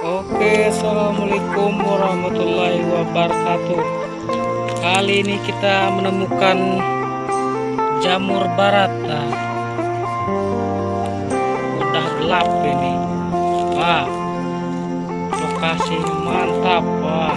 Oke, assalamualaikum warahmatullahi wabarakatuh. Kali ini kita menemukan jamur barat. Nah, udah gelap ini. Wah, lokasi mantap. Wah,